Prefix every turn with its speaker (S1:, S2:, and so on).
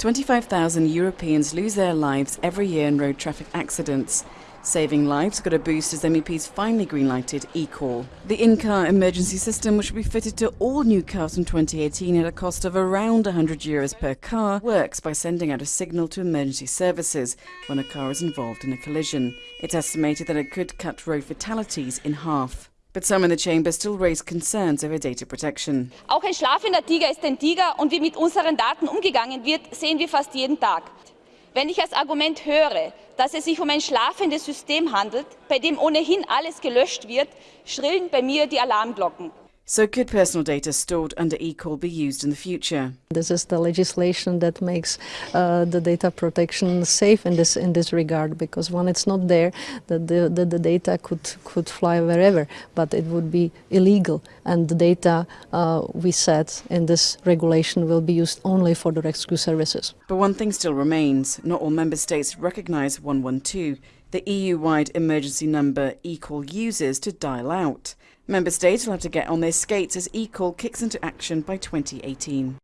S1: 25,000 Europeans lose their lives every year in road traffic accidents. Saving lives got a boost as MEPs finally greenlighted eCall. The in-car emergency system, which will be fitted to all new cars from 2018 at a cost of around 100 euros per car, works by sending out a signal to emergency services when a car is involved in a collision. It's estimated that it could cut road fatalities in half. But some in the chamber still raise concerns over data protection.
S2: Auch ein schlafender Tiger ist ein Tiger und wie mit unseren Daten umgegangen wird, sehen wir fast jeden Tag. Wenn ich als Argument höre, dass es sich um ein schlafendes System handelt, bei dem ohnehin alles gelöscht wird, schrillen bei mir die Alarmglocken.
S1: So could personal data stored under eCall be used in the future?
S3: This is the legislation that makes uh, the data protection safe in this in this regard because when it's not there, the, the, the, data could, could fly wherever, but it would be illegal and the data uh, we set in this regulation will be used only for the rescue services.
S1: But one thing still remains, not all member states recognise 112 the EU-wide emergency number eCall uses to dial out. Member states will have to get on their skates as eCall kicks into action by 2018.